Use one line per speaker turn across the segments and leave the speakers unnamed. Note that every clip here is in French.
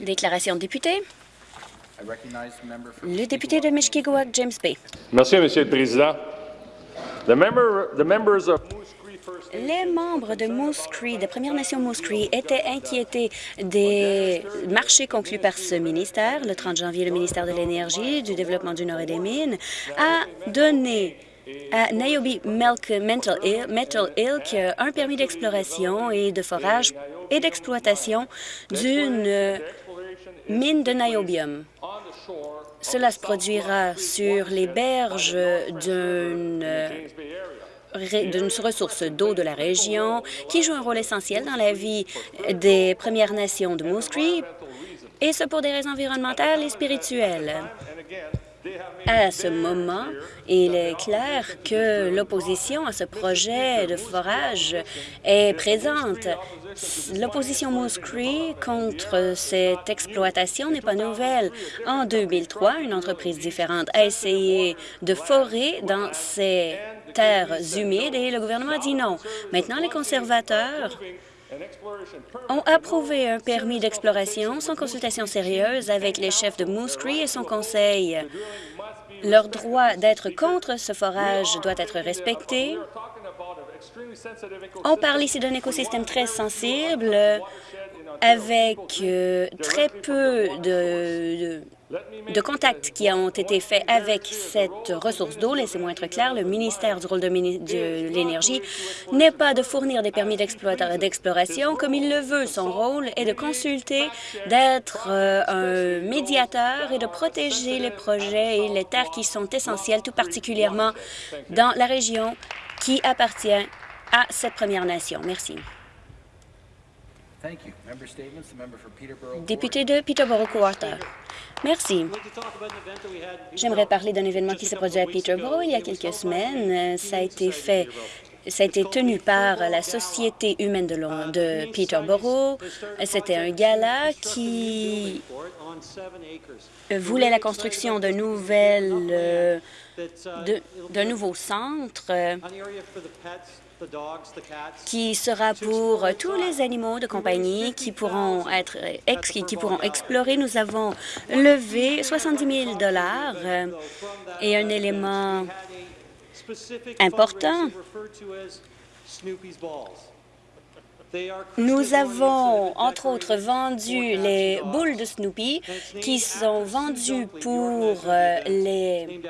Déclaration de député. Le député de Mishkigawak, James Bay.
Merci, Monsieur le Président. The member, the members of
Les membres de Moose Cree, de Première Nation Moose Cree, étaient inquiétés des marchés conclus par ce ministère. Le 30 janvier, le ministère de l'Énergie, du Développement du Nord et des Mines a donné à Niobe Metal Ilk un permis d'exploration et de forage et d'exploitation d'une mine de niobium. Cela se produira sur les berges d'une d'une ressource d'eau de la région qui joue un rôle essentiel dans la vie des Premières Nations de Moose Cree, et ce pour des raisons environnementales et spirituelles. À ce moment, il est clair que l'opposition à ce projet de forage est présente. L'opposition Moose Cree contre cette exploitation n'est pas nouvelle. En 2003, une entreprise différente a essayé de forer dans ces terres humides et le gouvernement a dit non. Maintenant, les conservateurs ont approuvé un permis d'exploration sans consultation sérieuse avec les chefs de Moose et son conseil. Leur droit d'être contre ce forage doit être respecté. On parle ici d'un écosystème très sensible avec euh, très peu de, contacts qui ont été faits avec cette ressource d'eau. Laissez-moi être clair, le ministère du rôle de, l'Énergie n'est pas de fournir des permis d'exploration comme il le veut. Son rôle est de consulter, d'être euh, un médiateur et de protéger les projets et les terres qui sont essentielles, tout particulièrement dans la région qui appartient à cette Première Nation. Merci. Député de Peterborough-Quarter. Merci. J'aimerais parler d'un événement qui s'est produit à Peterborough il y a quelques semaines. Ça a été fait ça a été tenu par la Société humaine de, de Peterborough. C'était un gala qui voulait la construction d'un nouveau centre qui sera pour tous les animaux de compagnie qui pourront être qui pourront explorer. Nous avons levé 70 000 dollars et un élément important. Nous avons, entre autres, vendu les boules de Snoopy qui sont vendues pour euh, les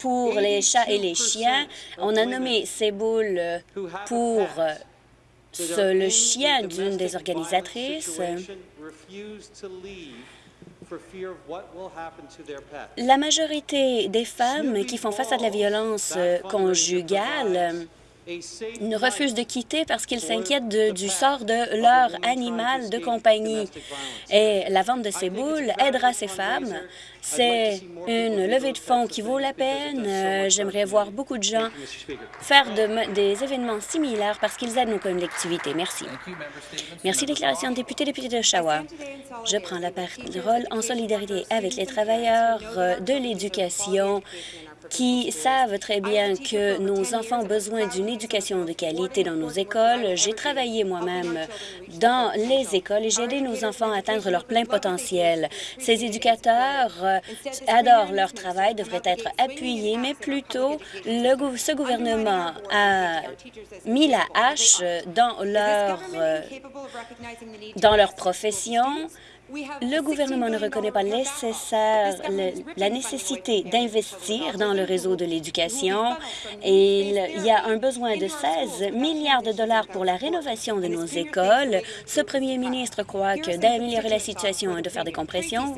pour les chats et les chiens. On a nommé ces boules pour le chien d'une des organisatrices. La majorité des femmes qui font face à de la violence conjugale refusent de quitter parce qu'ils s'inquiètent du sort de leur animal de compagnie. Et la vente de ces boules aidera ces femmes. C'est une levée de fonds qui vaut la peine. Euh, j'aimerais voir beaucoup de gens faire des événements similaires parce qu'ils aident nos collectivités. Merci. Merci. Déclaration de député, député d'Oshawa. Je prends la parole en solidarité avec les travailleurs euh, de l'éducation qui savent très bien que nos enfants ont besoin d'une éducation de qualité dans nos écoles. J'ai travaillé moi-même dans les écoles et j'ai aidé nos enfants à atteindre leur plein potentiel. Ces éducateurs euh, adorent leur travail, devraient être appuyés, mais plutôt ce gouvernement a mis la hache dans leur, euh, dans leur profession le gouvernement ne reconnaît pas la nécessité d'investir dans le réseau de l'éducation et il y a un besoin de 16 milliards de dollars pour la rénovation de nos écoles. Ce premier ministre croit que d'améliorer la situation et de faire des compressions.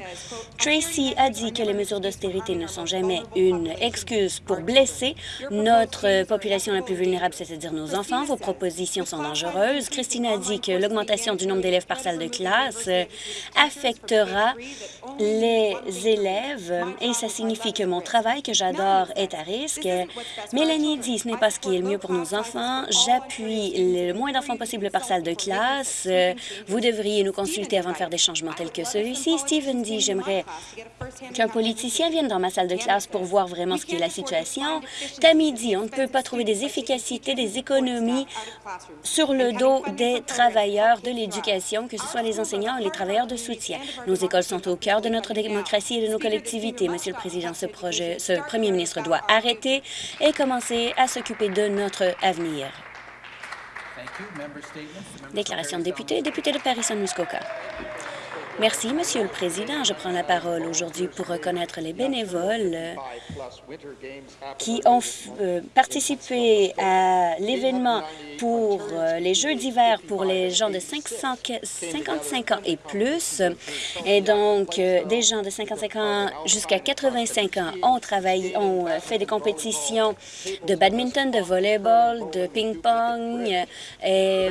Tracy a dit que les mesures d'austérité ne sont jamais une excuse pour blesser notre population la plus vulnérable, c'est-à-dire nos enfants. Vos propositions sont dangereuses. Christine a dit que l'augmentation du nombre d'élèves par salle de classe affectera les élèves et ça signifie que mon travail que j'adore est à risque. Mélanie dit ce n'est pas ce qui est le mieux pour nos enfants. J'appuie le moins d'enfants possible par salle de classe. Vous devriez nous consulter avant de faire des changements tels que celui-ci. Steven dit j'aimerais qu'un politicien vienne dans ma salle de classe pour voir vraiment ce qu'est la situation. Tammy dit on ne peut pas trouver des efficacités, des économies sur le dos des travailleurs de l'éducation, que ce soit les enseignants ou les travailleurs de soutien. Nos écoles sont au cœur de notre démocratie et de nos collectivités. Monsieur le Président, ce, projet, ce premier ministre doit arrêter et commencer à s'occuper de notre avenir. Déclaration de député, député de Paris-Saint-Muskoka. Merci, Monsieur le Président. Je prends la parole aujourd'hui pour reconnaître les bénévoles euh, qui ont euh, participé à l'événement pour euh, les Jeux d'hiver pour les gens de 55 ans et plus. Et donc, des gens de 55 ans jusqu'à 85 ans ont travaillé, ont fait des compétitions de badminton, de volleyball, de ping-pong et,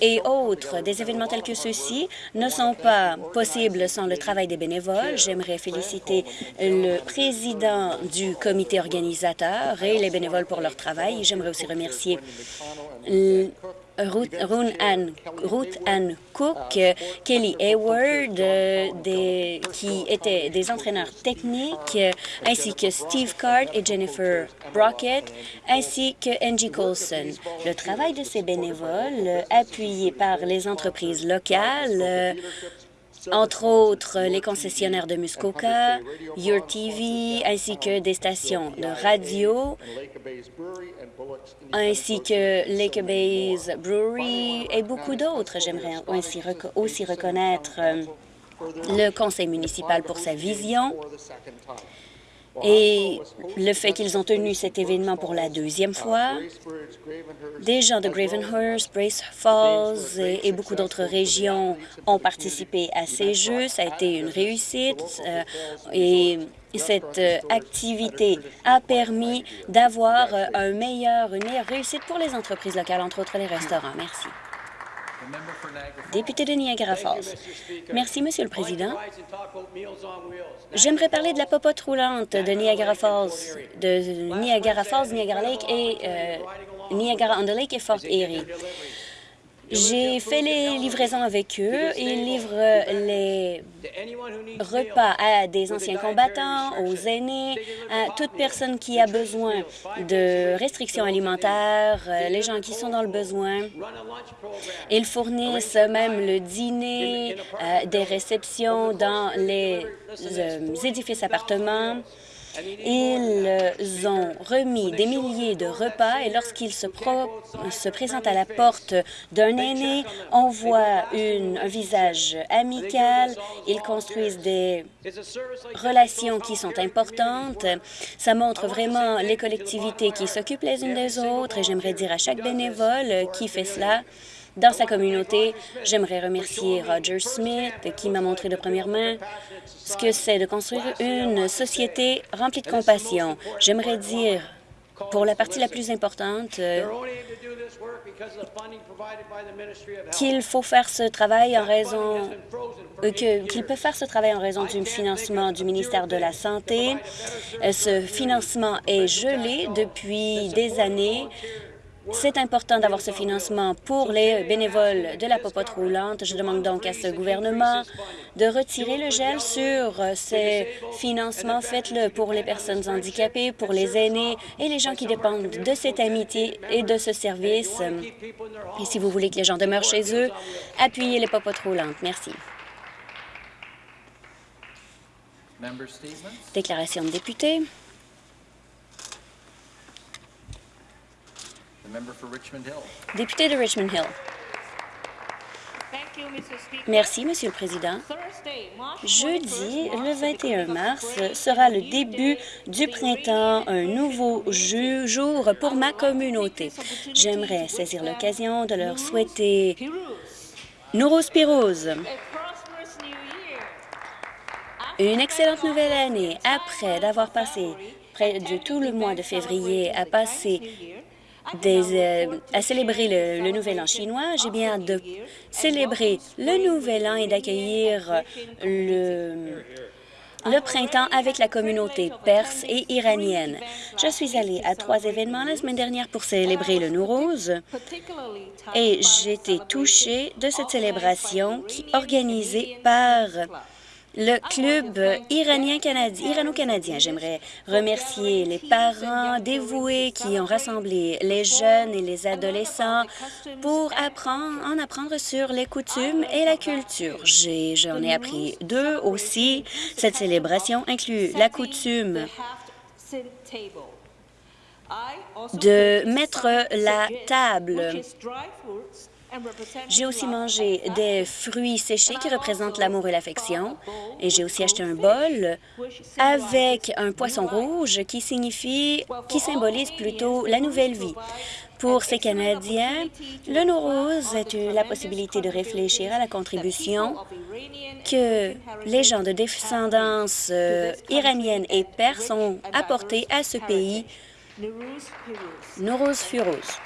et autres. Des événements tels que ceux-ci ne sont pas possibles sans le travail des bénévoles. J'aimerais féliciter le président du comité organisateur et les bénévoles pour leur travail. J'aimerais aussi remercier Ruth, Ann, Cook, Kelly Hayward, qui étaient des entraîneurs techniques, ainsi que Steve Card et Jennifer Brockett, ainsi que Angie Colson. Le travail de ces bénévoles, appuyés par les entreprises locales, entre autres les concessionnaires de Muskoka, Your TV, ainsi que des stations de radio, ainsi que Lake Bay's Brewery et beaucoup d'autres. J'aimerais aussi, reconnaître le conseil municipal pour sa vision et le fait qu'ils ont tenu cet événement pour la deuxième fois, des gens de Gravenhurst, Brace Falls et, beaucoup d'autres régions ont participé à ces Jeux. Ça a été une réussite euh, et cette euh, activité a permis d'avoir euh, un meilleur, une meilleure réussite pour les entreprises locales, entre autres les restaurants. Merci. Député de Niagara Falls. Merci, Monsieur le Président. J'aimerais parler de la popote roulante de Niagara Falls, de Niagara Falls, Niagara Lake et euh, Niagara-on-the-Lake et Fort Erie. J'ai fait les livraisons avec eux. Ils livrent les repas à des anciens combattants, aux aînés, à toute personne qui a besoin de restrictions alimentaires, euh, les gens qui sont dans le besoin. Ils fournissent même le dîner, euh, des réceptions dans les euh, édifices appartements. Ils ont remis des milliers de repas et lorsqu'ils se, se, présentent à la porte d'un aîné, on voit une, un visage amical. Ils construisent des relations qui sont importantes. Ça montre vraiment les collectivités qui s'occupent les unes des autres et j'aimerais dire à chaque bénévole qui fait cela dans sa communauté. J'aimerais remercier Roger Smith qui m'a montré de première main ce que c'est de construire une société remplie de compassion. J'aimerais dire pour la partie la plus importante, euh, qu'il faut faire ce travail en raison euh, qu'il peut faire ce travail en raison du financement du ministère de la Santé. Euh, ce financement est gelé depuis des années. C'est important d'avoir ce financement pour les bénévoles de la popote roulante. Je demande donc à ce gouvernement de retirer le gel sur ces financements. Faites-le pour les personnes handicapées, pour les aînés et les gens qui dépendent de cette amitié et de ce service. Et si vous voulez que les gens demeurent chez eux, appuyez les popotes roulantes. Merci. Déclaration de député. Député de Richmond Hill. Merci, Monsieur le Président. Jeudi, le 21 mars, sera le début du printemps, un nouveau jour pour ma communauté. J'aimerais saisir l'occasion de leur souhaiter Nouros Pirouz, une excellente nouvelle année. après d'avoir passé près de tout le mois de février à passer euh, à célébrer le, Nouvel An chinois. J'ai bien de célébrer le Nouvel An et d'accueillir le, le printemps avec la communauté perse et iranienne. Je suis allée à trois événements la semaine dernière pour célébrer le Nowruz et été touchée de cette célébration qui organisée par le club iranien-canadien, irano-canadien. J'aimerais remercier les parents dévoués qui ont rassemblé les jeunes et les adolescents pour apprendre, en apprendre sur les coutumes et la culture. J'en ai, ai appris deux aussi. Cette célébration inclut la coutume de mettre la table j'ai aussi mangé des fruits séchés qui représentent l'amour et l'affection. Et j'ai aussi acheté un bol avec un poisson rouge qui signifie, qui symbolise plutôt la nouvelle vie. Pour ces Canadiens, le Nowruz est la possibilité de réfléchir à la contribution que les gens de descendance euh, iranienne et perse ont apportée à ce pays. Nowruz Furouz.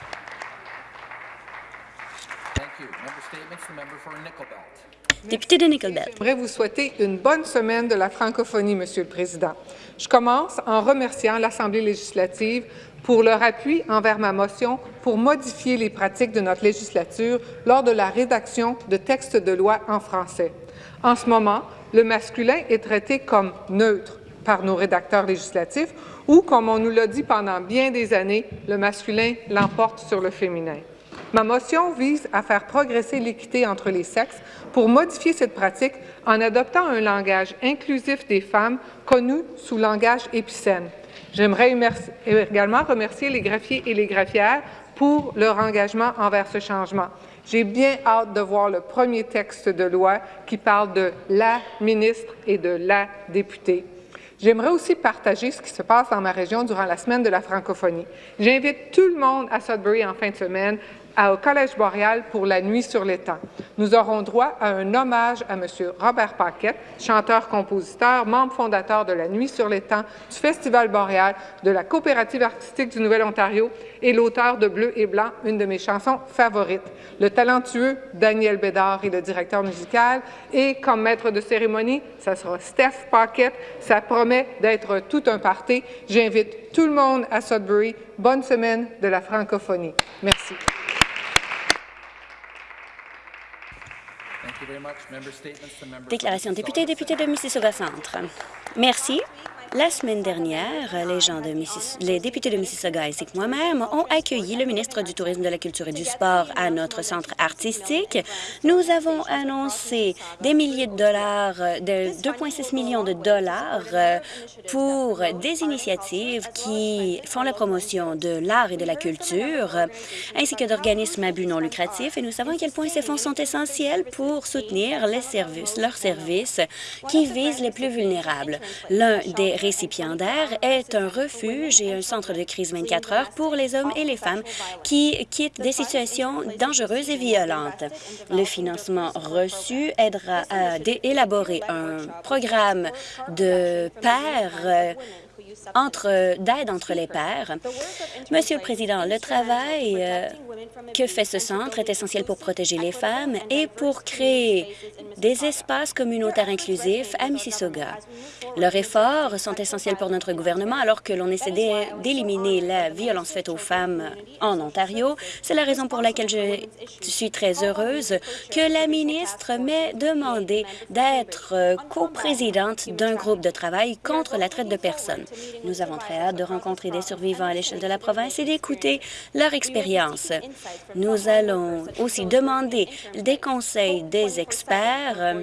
Député de Nickelbelt.
J'aimerais vous souhaiter une bonne semaine de la francophonie, Monsieur le Président. Je commence en remerciant l'Assemblée législative pour leur appui envers ma motion pour modifier les pratiques de notre législature lors de la rédaction de textes de loi en français. En ce moment, le masculin est traité comme neutre par nos rédacteurs législatifs ou, comme on nous l'a dit pendant bien des années, le masculin l'emporte sur le féminin. Ma motion vise à faire progresser l'équité entre les sexes pour modifier cette pratique en adoptant un langage inclusif des femmes connu sous langage épicène. J'aimerais également remercier les greffiers et les greffières pour leur engagement envers ce changement. J'ai bien hâte de voir le premier texte de loi qui parle de la ministre et de la députée. J'aimerais aussi partager ce qui se passe dans ma région durant la semaine de la francophonie. J'invite tout le monde à Sudbury en fin de semaine au Collège boréal pour la Nuit sur l'étang. Nous aurons droit à un hommage à M. Robert Paquette, chanteur-compositeur, membre fondateur de la Nuit sur l'étang, du Festival boréal, de la Coopérative artistique du Nouvel-Ontario et l'auteur de Bleu et Blanc, une de mes chansons favorites. Le talentueux Daniel Bédard est le directeur musical et comme maître de cérémonie, ça sera Steph Paquette. Ça promet d'être tout un party. J'invite tout le monde à Sudbury. Bonne semaine de la francophonie. Merci.
Déclaration de député et député de Mississauga Centre. Merci. La semaine dernière, les, députés de Mississauga ainsi que moi-même ont accueilli le ministre du Tourisme, de la Culture et du Sport à notre centre artistique. Nous avons annoncé des milliers de dollars, de 2,6 millions de dollars euh, pour des initiatives qui font la promotion de l'art et de la culture, ainsi que d'organismes à but non lucratif. Et nous savons à quel point ces fonds sont essentiels pour soutenir leurs services qui visent les plus vulnérables. L'un des récipiendaire est un refuge et un centre de crise 24 heures pour les hommes et les femmes qui quittent des situations dangereuses et violentes. Le financement reçu aidera à élaborer un programme de pairs entre d'aide entre les pairs. Monsieur le Président, le travail euh, que fait ce centre est essentiel pour protéger les femmes et pour créer des espaces communautaires inclusifs à Mississauga. Leurs efforts sont essentiels pour notre gouvernement alors que l'on essaie d'éliminer la violence faite aux femmes en Ontario. C'est la raison pour laquelle je suis très heureuse que la ministre m'ait demandé d'être coprésidente d'un groupe de travail contre la traite de personnes. Nous avons très hâte de rencontrer des survivants à l'échelle de la province et d'écouter leur expérience. Nous allons aussi demander des conseils des experts,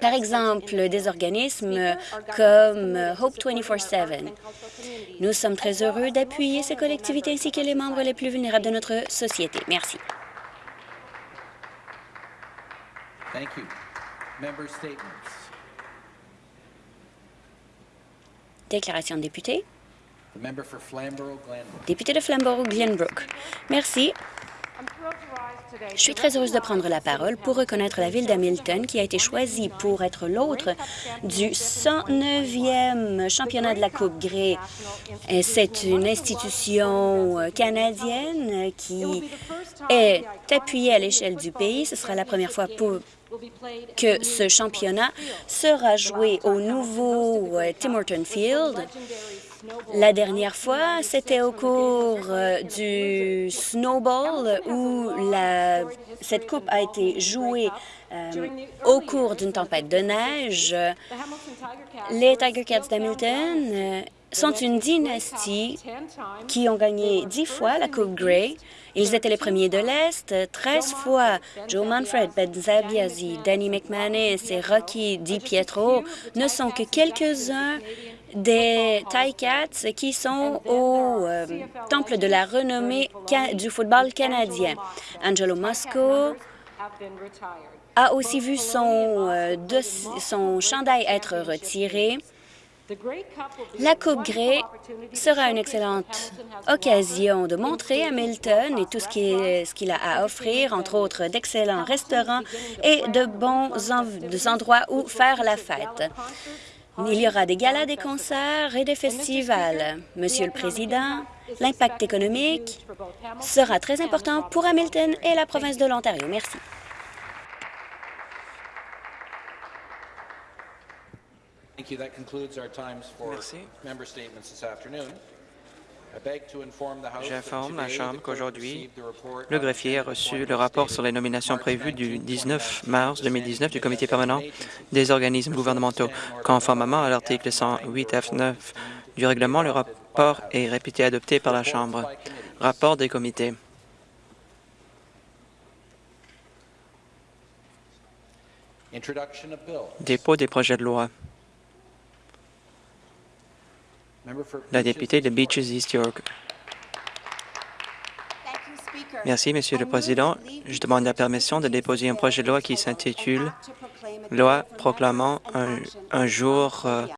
par exemple des organismes comme Hope 24-7. Nous sommes très heureux d'appuyer ces collectivités ainsi que les membres les plus vulnérables de notre société. Merci. Déclaration de député. Député de Flamborough-Glenbrook. Merci. Je suis très heureuse de prendre la parole pour reconnaître la ville d'Hamilton qui a été choisie pour être l'autre du 109e championnat de la Coupe Grey. C'est une institution euh, canadienne qui est appuyée à l'échelle du pays. Ce sera la première fois pour que ce championnat sera joué au nouveau euh, Tim Horton Field. La dernière fois, c'était au cours euh, du Snowball où cette coupe a été jouée euh, au cours d'une tempête de neige. Les Tiger Cats d'Hamilton sont une dynastie qui ont gagné dix fois la Coupe Grey. Ils étaient les premiers de l'Est, 13 fois. Joe Manfred, Ben Zabiazi, Danny McManus et Rocky DiPietro ne sont que quelques-uns des Ticats qui sont au euh, temple de la renommée du football canadien. Angelo Mosco a aussi vu son, euh, son chandail être retiré. La Coupe Grey sera une excellente occasion de montrer Hamilton et tout ce qu'il a à offrir, entre autres d'excellents restaurants et de bons endroits où faire la fête. Il y aura des galas, des concerts et des festivals. Monsieur le Président, l'impact économique sera très important pour Hamilton et la province de l'Ontario. Merci.
Thank you. That concludes our times for
Merci.
member statements this afternoon.
J'informe la Chambre qu'aujourd'hui, le greffier a reçu le rapport sur les nominations prévues du
19,
19 mars 2019 du Comité permanent des organismes gouvernementaux. Conformément à l'article 108 F9 du règlement, le rapport est réputé adopté par la Chambre. Rapport des comités. Dépôt des projets de loi. La députée de. Beaches East York. Merci, Monsieur le Président. Je demande la permission de déposer un projet de loi qui s'intitule Loi proclamant un, un jour euh,